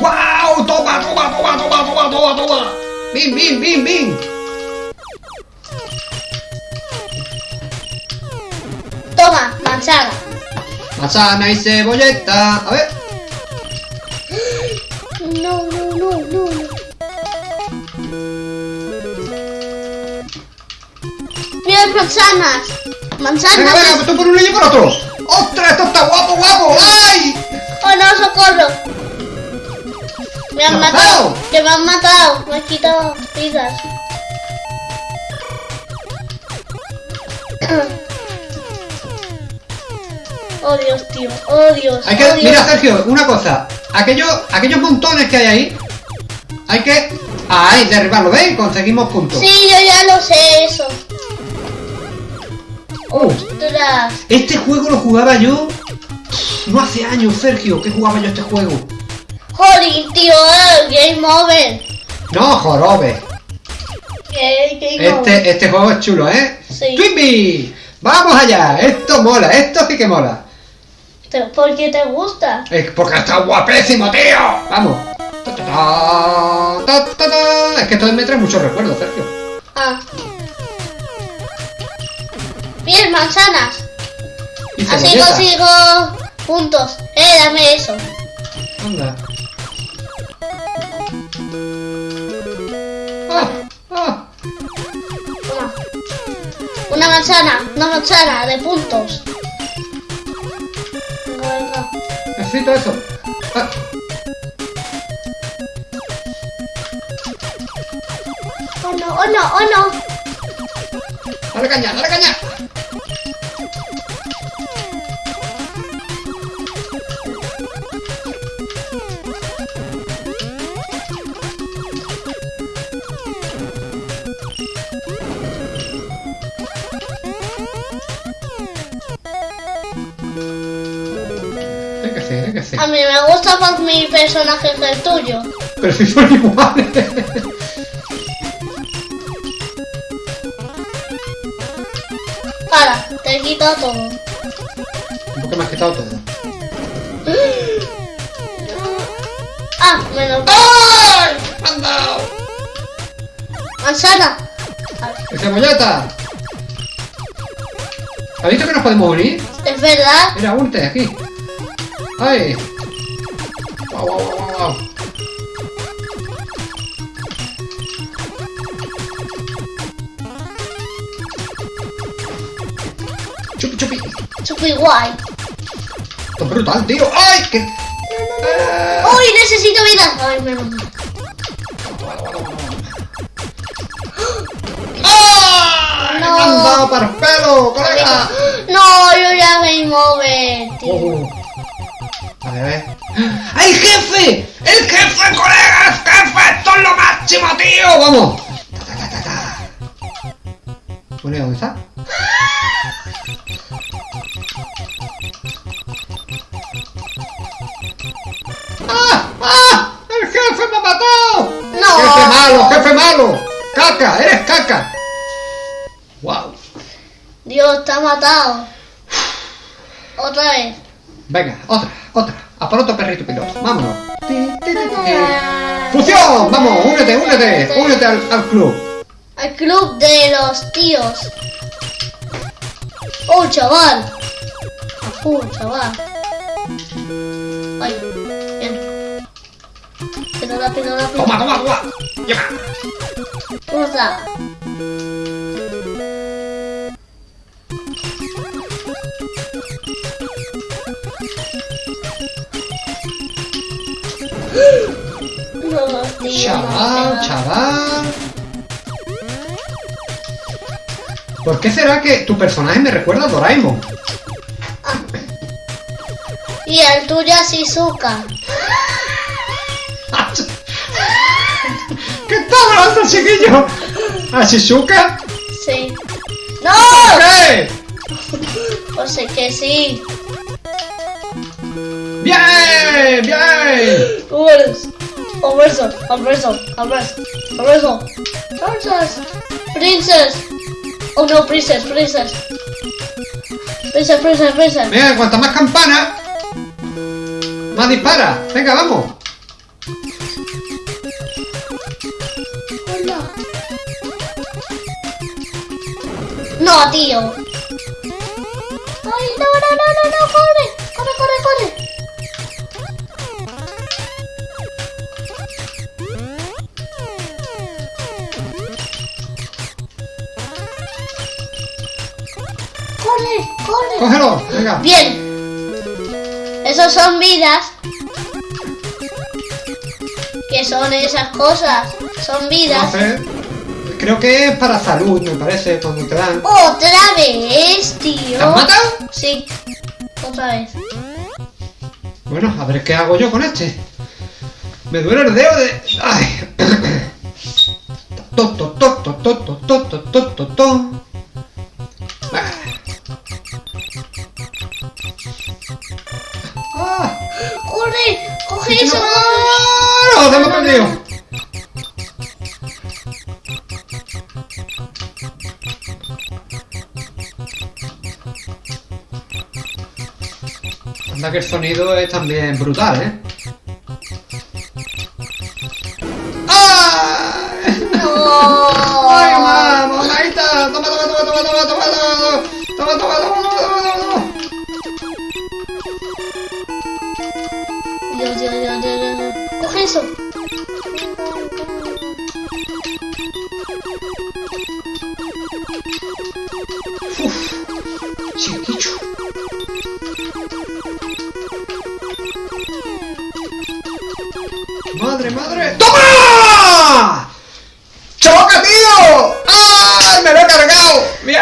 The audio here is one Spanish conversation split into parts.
¡Guau! ¡Toma, toma, toma, toma, toma, toma, toma! ¡Bim, bim, bim, bim! Toma, manzana. Manzana y cebolleta. A ver. Mira manzanas. Manzanas. venga, tú por uno y yo por otro. ¡Ostras, esto está guapo, guapo! ¡Ay! Oh no, socorro. Me han ¿Me has matado. Que me han matado. Me han quitado vidas. Oh Dios, tío. Oh Dios. Hay que, oh, Dios. mira, Sergio, una cosa. Aquellos, aquellos montones que hay ahí, hay que. Ahí, derribarlo, ¿veis? Conseguimos puntos. Sí, yo ya lo sé eso. Oh, este juego lo jugaba yo. No hace años, Sergio, que jugaba yo este juego. Jolín, tío. eh, Game over. No, jorobe. Este, este juego es chulo, ¿eh? Sí. Twinbee, vamos allá. Esto mola, esto sí que mola. ¿Por qué te gusta? Es porque está guapísimo, tío. Vamos. Ta, ta, ta. Es que esto me trae muchos recuerdos, Sergio. Ah. Bien, manzanas. Así consigo puntos. Eh, dame eso. Anda. Ah, ah. Toma. Una manzana, una manzana de puntos. Venga, venga. Necesito eso. Ah. Oh no, oh no, oh no. Dale caña, dale caña. A mí me gusta más mi personaje que el tuyo. Pero si son iguales. Para, te he quitado todo. ¿Por qué me has quitado todo? Ah, menos. ¡Ay! ¡Me han dado! Manzana. ¡Y cebolleta! ¿Has visto que nos podemos unir? Es verdad. Mira, únete aquí. ¡Ay! ¡Chupi, chupi! Super guay. Esto es brutal, tío. ¡Ay! ¡Qué! Eh, ¡Uy, necesito vida! Ay, mal. ¡Ay! No. ¡Me han dado para el pelo, colega! No, yo ya game over, tío. Oh. Vale, a ver. ¡Ay, jefe! ¡El jefe, colegas! ¡Jefe! ¡Esto es lo máximo, tío! ¡Vamos! Ta, ta, ta, ta, ta. Bueno, ¿y ¿dónde está? ¡Ah! ¡Ah! ¡El jefe me ha matado! No. ¡Jefe malo, jefe malo! ¡Caca! ¡Eres caca! ¡Wow! Dios, te ha matado. Otra vez. Venga, otra, por otro perrito piloto. Vámonos. ¡Fusión! Vamos, únete, únete. Únete al, al club. Al club de los tíos. Oh, chaval. Full, chaval. Ay, bien. Rápido, rápido. Toma, toma, toma. Lleva. ¿Cómo No, Chaval, chaval. ¿Por qué será que tu personaje me recuerda a Doraemon? Y el tuyo es Shizuka. ¿Qué está hablando, chiquillo? ¿A Shizuka? Sí. ¡No! ¿Qué? Pues es que sí. ¡Bien! ¡Bien! Ubers. Alberto, Alberto, Alberto, Alberto. Princess. Princess. Oh no, princess, princess. Prisa, prisa, prisa. Venga, cuanta más campana, más dispara. Venga, vamos. Hola. No, tío. Ay, no, Cógelo. Venga. Bien. Esos son vidas. ¿Qué son esas cosas? Son vidas. Creo que es para salud, me parece, cuando te dan. Otra vez, tío. ¿Te has matado? Sí. Otra vez. Bueno, a ver qué hago yo con este. Me duele el dedo de. ¡Ay! To, to, to, no! ¡Se! Anda que el sonido es también brutal, ¿eh? ¡Toma, toma, toma, toma, toma, toma, toma! ¡Toma, toma, toma, toma, toma, toma! Dios, Dios, Dios, Dios, Dios. ¡Coge eso! Chiquicho. ¡Madre, madre! ¡Toma! ¡Choca, tío! ¡Ay! ¡Me lo he cargado! ¡Bien!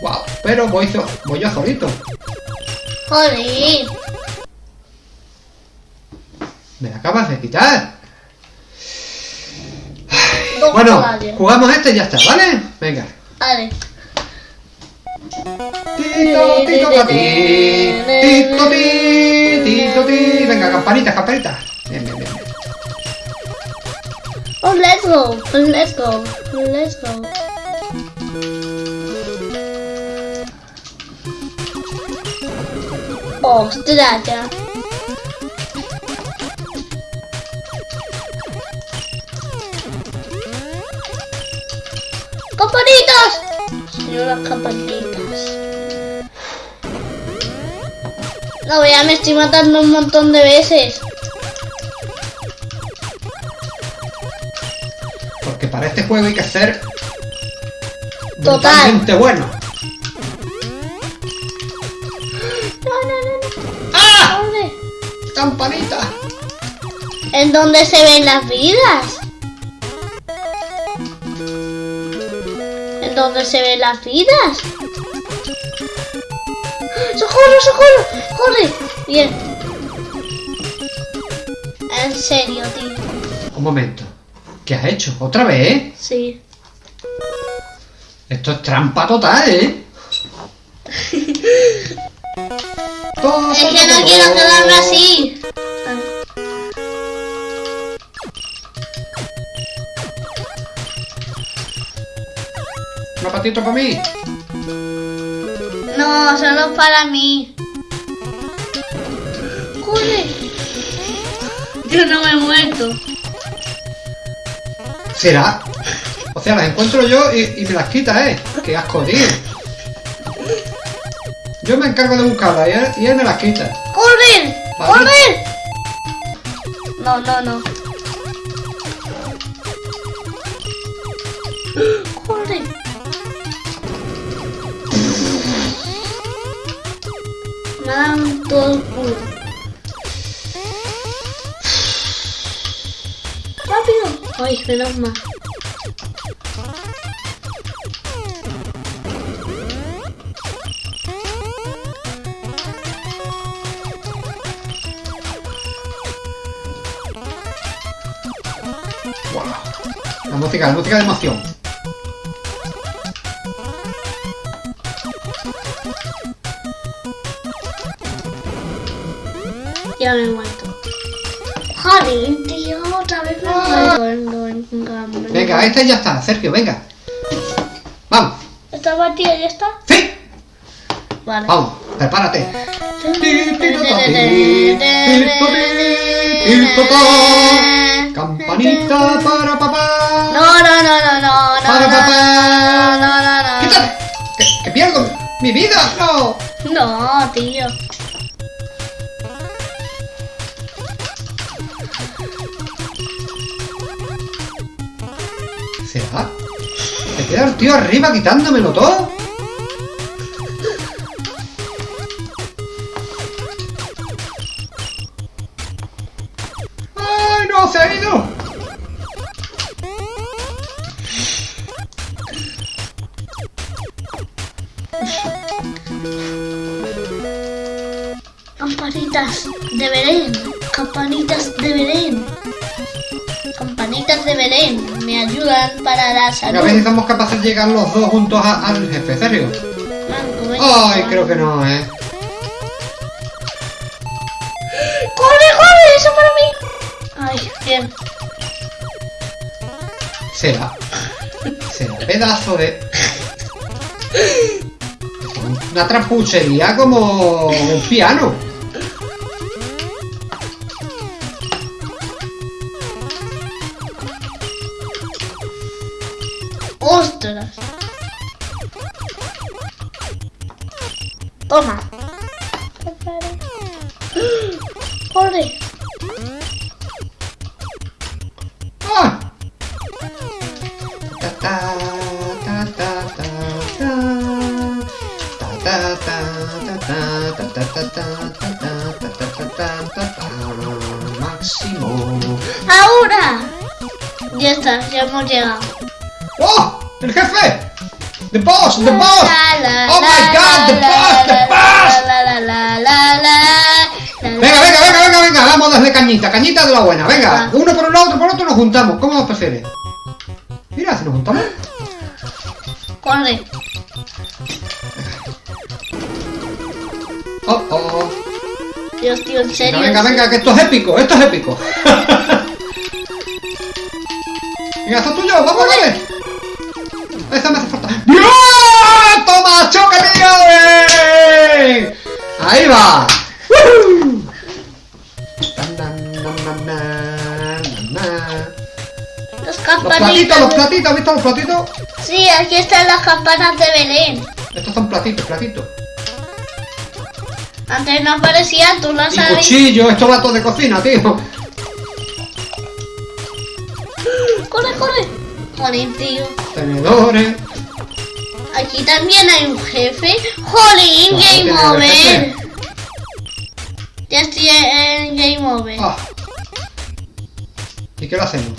¡Wow! Pero voy, so- voy yo solito. ¡Joder! Me la acabas de quitar. Bueno, jugamos este y ya está, ¿vale? Venga. Vale. Tito, tito, pa' ti. Tito, ti, tito, ti. Venga, campanitas. Bien, bien, bien. bien. Oh, let's go. Let's go. Let's go. Ostras, ya. ¡Campanitas! Señor, las campanitas. No, vea, me estoy matando un montón de veces. Porque para este juego hay que ser Total. totalmente bueno. No, no, no, no. ¡Ah! ¿Dónde? ¡Campanita! ¿En dónde se ven las vidas? ¿En dónde se ven las vidas? ¡Socorro, socorro! ¡Corre! Bien. En serio, tío. Un momento. ¿Qué has hecho? ¿Otra vez? Sí. Esto es trampa total, ¿eh? Todo, Es que no quiero quedarme así. Una patita para mí. No, solo para mí. ¡Corre! Yo no me he muerto. ¿Será? O sea, las encuentro yo y, y me las quita, ¿eh? Qué asco, tío. Yo me encargo de buscarlas y él, y él me las quita. Vale. ¡Corre! No, no, no. Ay, menos mal. Wow. La música, la música de emoción. Ya me he tío, otra vez me muerto. Venga, este ya está, Sergio, venga. Vamos. ¿Esta partida ya está? ¡Sí! Vale. Vamos, prepárate. Campanita para papá. No, no, no, no, no, no, Para no, papá. no, no, no, no. ¡Quítate! ¡Que, que pierdo mi vida! ¡No! No, tío. ¿Te queda el tío arriba quitándomelo todo? De Belén. Me ayudan para la A salud. ver si somos capaces de llegar los dos juntos a- al jefe. Ay, creo que no, ¿eh? ¡Corre, corre! ¡Eso para mí! Ay, bien. Será. Será pedazo de. Una trapuchería como un piano. ¡Ostras! Toma. ¡Corre! ¡Ah! Ta, ta, ta, ta, ta, ta. Ta, ta, ta, ta. Máximo. ¡Ahora! Ya está, ya hemos llegado. ¡Oh! ¡El jefe! ¡The boss! ¡The boss! ¡Oh my god! ¡The boss! ¡The boss! Venga, venga, venga, venga, venga, vamos a darle cañita, cañita de la buena, venga, uno por un lado, otro por otro, nos juntamos, ¿cómo os prefiere? Mira, si nos juntamos. Corre. Oh, oh. Dios, tío, en Venga, serio. venga, en venga, que esto es épico, esto es épico. venga, esto es tuyo, vamos a Esa me hace falta. ¡Dios! ¡Toma! ¡eh! Ahí va. ¡Woo! Los platitos, los platitos, ¿has visto los platitos? Sí, aquí están las campanas de Belén. Estos son platitos, platitos. Antes no aparecían, tú Y sabes. cuchillo, esto va todo de cocina, tío. Corre, corre. Jolín, tío. Tenedores. Aquí también hay un jefe. Jolín, Game Over. Ya estoy en Game Over. Ah. ¿Y qué lo hacemos?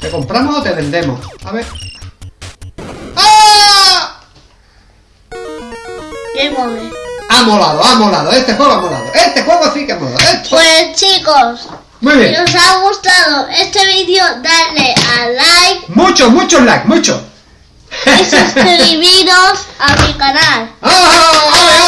¿Te compramos o te vendemos? A ver. ¡Ah! Game Over. Ha molado, ha molado. Este juego ha molado. Este juego sí que ha molado. Este- Pues chicos, Muy si os ha gustado este vídeo, dale a like Muchos, muchos likes, muchos. y suscribiros a mi canal. ¡Ah! ¡Ole, ole!